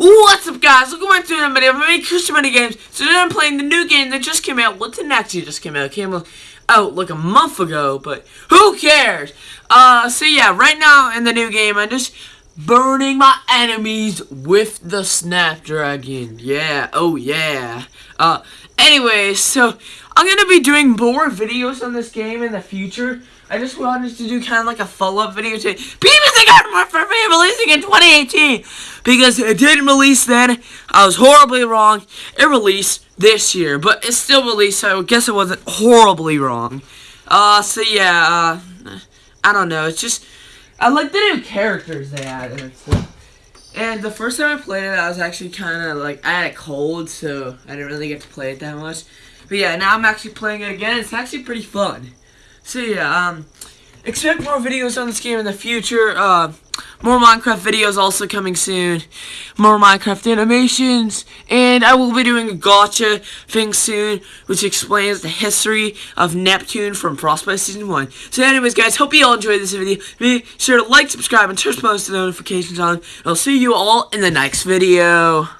What's up guys, welcome back to another video of me, Christian Money Games. So today I'm playing the new game that just came out, What's well it actually just came out, it came out like a month ago, but who cares? Uh, so yeah, right now in the new game, I'm just burning my enemies with the Snapdragon. Yeah, oh yeah. Uh, anyway, so I'm gonna be doing more videos on this game in the future. I just wanted to do kind of like a follow-up video to People Think Armor for me releasing in 2018 because it didn't release then. I was horribly wrong. It released this year, but it still released, so I guess it wasn't horribly wrong. Uh, so yeah, uh, I don't know. It's just I like the new characters they added and. And the first time I played it, I was actually kind of like I had a cold, so I didn't really get to play it that much. But yeah, now I'm actually playing it again. It's actually pretty fun. So yeah, um, expect more videos on this game in the future. Uh, more Minecraft videos also coming soon. More Minecraft animations. And I will be doing a gotcha thing soon, which explains the history of Neptune from Frostbite Season 1. So anyways, guys, hope you all enjoyed this video. Be sure to like, subscribe, and turn post notifications on. I'll see you all in the next video.